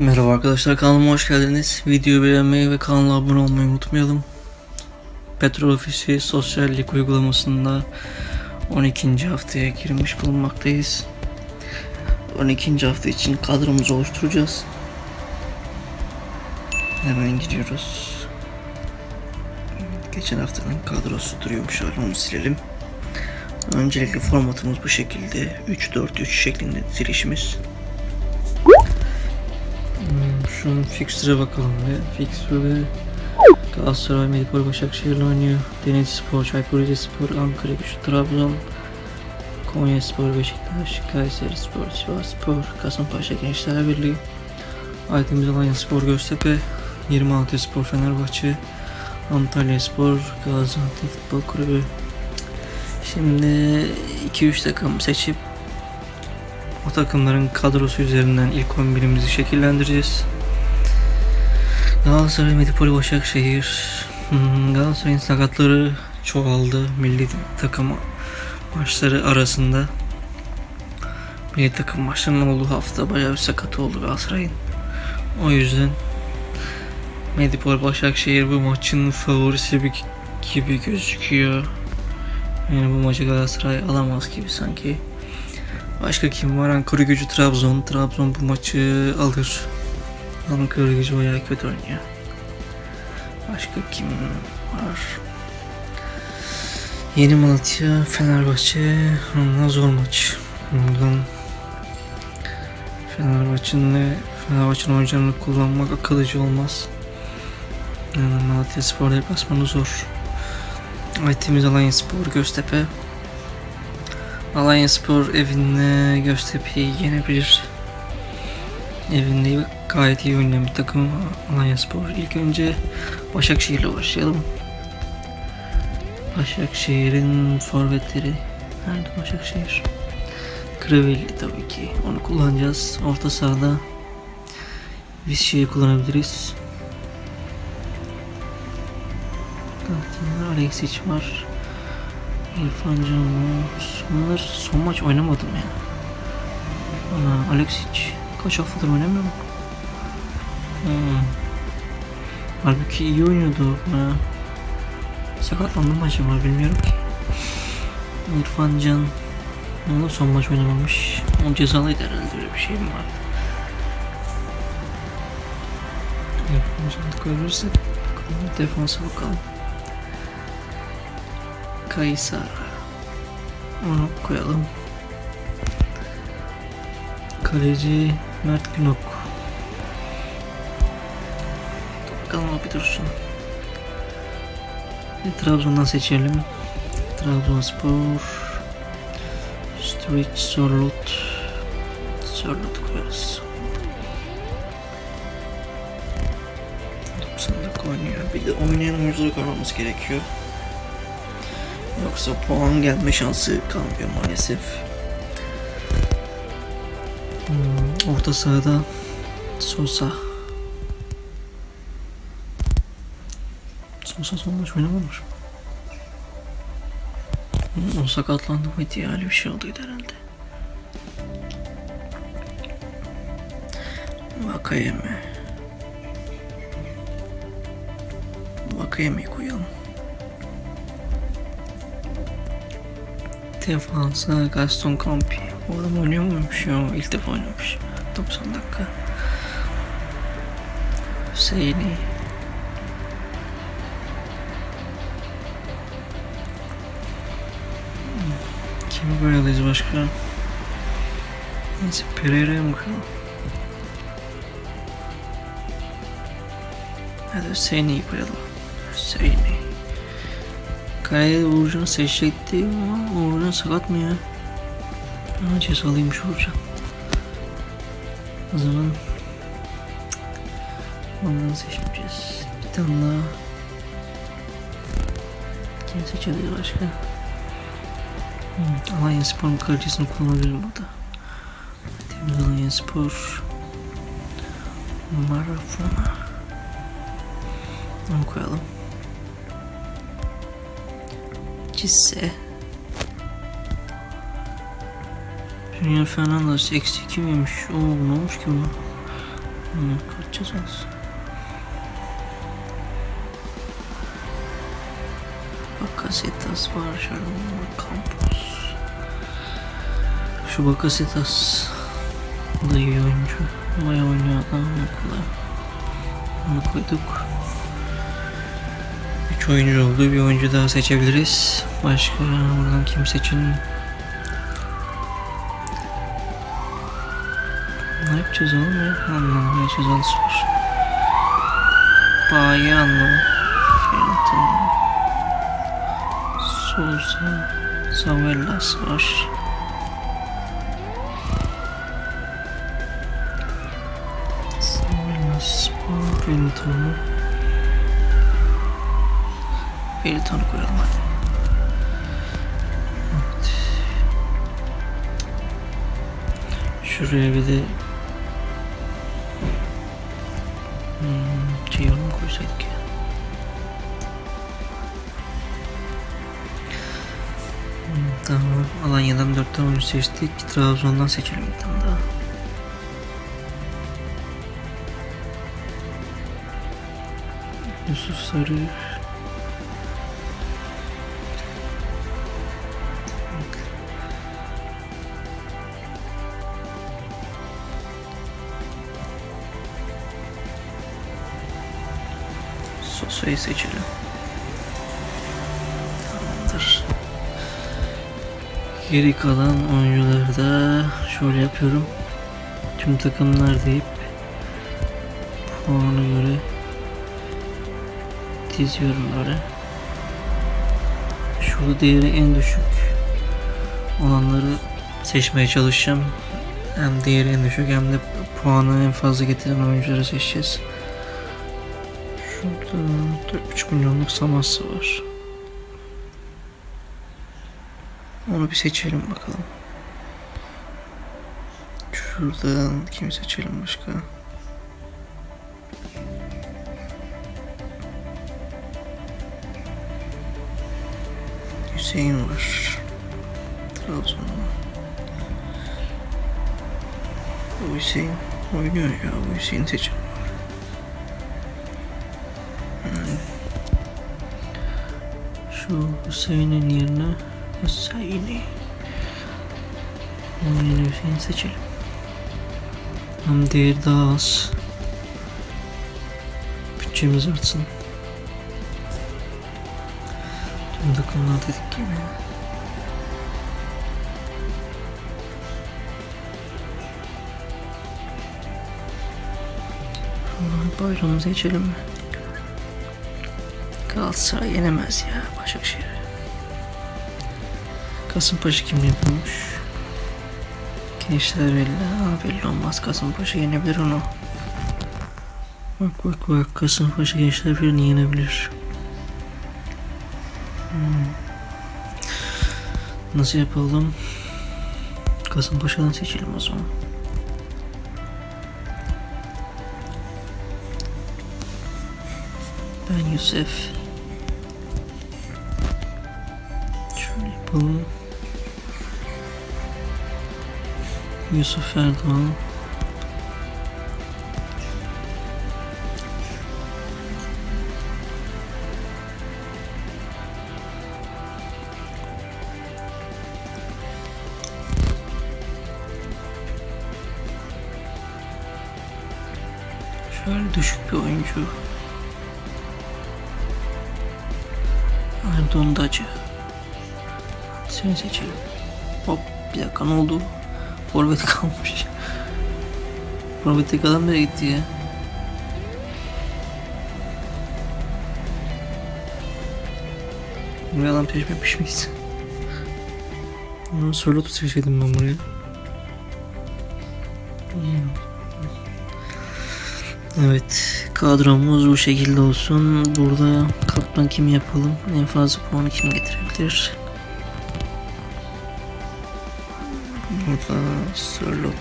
Merhaba arkadaşlar kanalıma hoş geldiniz. Videoyu beğenmeyi ve kanala abone olmayı unutmayalım. Petrol Ofisi sosyallik uygulamasında 12. haftaya girmiş bulunmaktayız. 12. hafta için kadromuzu oluşturacağız. Hemen gidiyoruz. Geçen haftanın kadrosu duruyormuş hala onu silelim. Öncelikle formatımız bu şekilde 3-4-3 şeklinde dizilişimiz. Hmm, Şu fixture'a bakalım ve fixture'da Galatasaray, Medipol, Başakşehir'le oynuyor. Denizli Spor, Çaykur Rizespor, Ankara Gücü, Trabzon, Konya Spor, Beşiktaş, Kayseri Spor, Sivas Spor, Kasımpaşa Gençler Birliği, Aydemir Alanya Spor, Göztepe, 26 Spor, Fenerbahçe, Antalya Spor, Gaziantep Futbol Kulübü. Şimdi 2-3 takım seçip o takımların kadrosu üzerinden ilk 11'imizi şekillendireceğiz. Galatasaray, Medipol, Başakşehir. Hmm, Galatasaray'ın sakatları çoğaldı milli takım maçları arasında. Milli takım maçlarının olduğu hafta bayağı bir sakat oldu Galatasaray'ın. O yüzden Medipol, Başakşehir bu maçın favorisi gibi gözüküyor. Yani bu maçı Galatasaray alamaz gibi sanki. Başka kim var? Ankara gücü Trabzon. Trabzon bu maçı alır. Ankara gücü bayağı kötü oynuyor. Başka kim var? Yeni Malatya, Fenerbahçe. Ondan zor maç. Ondan Fenerbahçe'nin Fenerbahçe'nin oyuncularını kullanmak akıllıcı olmaz. Yani Malatya Spor deplasmanı zor. Aytemiz Alanya Spor, Göztepe. Alanya Spor evinde Göztepe'yi yenebilir. Evinde gayet iyi oynayan bir takım Alanya Spor. İlk önce Başakşehir'le başlayalım. Başakşehir'in forvetleri. Nerede Başakşehir? Kravelli tabii ki. Onu kullanacağız. Orta sahada biz şeyi kullanabiliriz. Alexic var. İrfan Can. Bunlar son maç oynamadım ya. Ana Alexic kaç haftadır oynamıyor mu? Hmm. Halbuki iyi oynuyordu. Ha. Sakatlandı mı acaba bilmiyorum ki. İrfan Can onu son maç oynamamış. O cezalıydı herhalde öyle bir şey mi vardı? İrfan Can'ı koyabilirsek bakalım defansa bakalım. Kaysa onu koyalım. Kaleci Mert Günok. Bakalım bir dursun. Bir Trabzon'dan seçelim. Trabzonspor. Street Sorlut. Sorlut koyarız. 90'lık oynuyor. Bir de oynayan oyuncuları koymamız gerekiyor. Yoksa puan gelme şansı kalmıyor maalesef. Hmm, orta sahada Sosa. Sosa son maç oynamamış mı? O sakatlandı mıydı ya? Öyle bir şey olduydu herhalde. Vakayeme. Vakayeme'yi koyalım. Defansa Gaston Campi. O adam oynuyor muymuş ya? İlk defa oynamış. 90 dakika. Hüseyin'i. Kimi koyalıyız başka? Neyse Pereira'ya mı koyalım? Hadi Hüseyin'i koyalım. Hüseyin'i. Kaleye Uğurcan'ı seçecektim ama Uğurcan sakat mı ya? Aa, cezalıymış Uğurcan. O zaman ondan seçmeyeceğiz. Bir tane daha. Kim seçebiliriz başka? Hmm, Alanya Spor'un kalecisini kullanabilirim burada. Temiz Alanya Spor. Marafona. Onu koyalım. Cisse. Junior Fernandez eksi 2 miymiş? Oo ne olmuş ki bu? Hı, kaçacağız olsun. Bakasetas Şarman Campos. Şu Bakasetas da iyi oyuncu. Bayağı oynuyor adam okula. Onu koyduk. Üç oyuncu oldu. Bir oyuncu daha seçebiliriz. Başka buradan kim seçin? Ne yapacağız oğlum ya? Anlamaya çalışıyoruz. Bayano. Fenton. Souza. Savellas var. Savellas var. Fenton. Fenton'u koyalım hadi. Evet. Şuraya bir de Hmm, Ceyhun mu koysaydık tamam. Alanya'dan 4 tane oyuncu seçtik. Trabzon'dan seçelim bir tane daha. Yusuf Sarı. Sosa'yı seçelim. Geri kalan oyuncuları da şöyle yapıyorum. Tüm takımlar deyip puana göre diziyorum böyle. Şurada değeri en düşük olanları seçmeye çalışacağım. Hem değeri en düşük hem de puanı en fazla getiren oyuncuları seçeceğiz. Şurada 3 milyonluk saması var. Onu bir seçelim bakalım. Şuradan kimi seçelim başka? Hüseyin var. Trabzon'da. Bu Hüseyin oynuyor ya. Bu Hüseyin seçelim. Şu Hüseyin'in yerine Hüseyin'i Onun yerine Hüseyin seçelim. Hem değeri daha az. Bütçemiz artsın. Tüm takımlar dedik yine. Allah bayramı seçelim mi? Galatasaray yenemez ya Başakşehir. Kasımpaşa kim yapıyormuş? Gençler belli. Ha, belli olmaz. Kasımpaşa yenebilir onu. Bak bak bak. Kasımpaşa gençler birini yenebilir. Hmm. Nasıl yapalım? Kasımpaşa'dan seçelim o zaman. Ben Yusuf. Şöyle yapalım. Yusuf Erdoğan. Şöyle düşük bir oyuncu. Erdoğan Dacı. Seni seçelim. Hop bir dakika ne oldu? Forvet kalmış. Forvet'teki adam nereye gitti ya? Buraya adam peşmemiş miyiz? Bunu Sörlot'u seçeydim ben buraya. Evet, kadromuz bu şekilde olsun. Burada kaptan kim yapalım? En fazla puanı kim getirebilir? Burada Sörlot.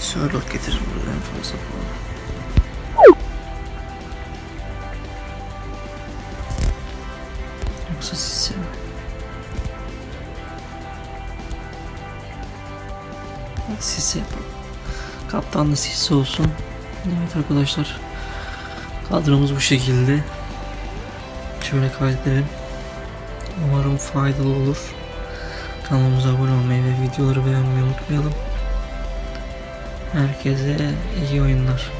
Sörlot getirir burada en fazla puanı. Yoksa sizce mi? Yapalım. Kaptan da Sisse olsun. Evet arkadaşlar. Kadromuz bu şekilde. Şöyle kaydedelim. Umarım faydalı olur. Kanalımıza abone olmayı ve videoları beğenmeyi unutmayalım. Herkese iyi oyunlar.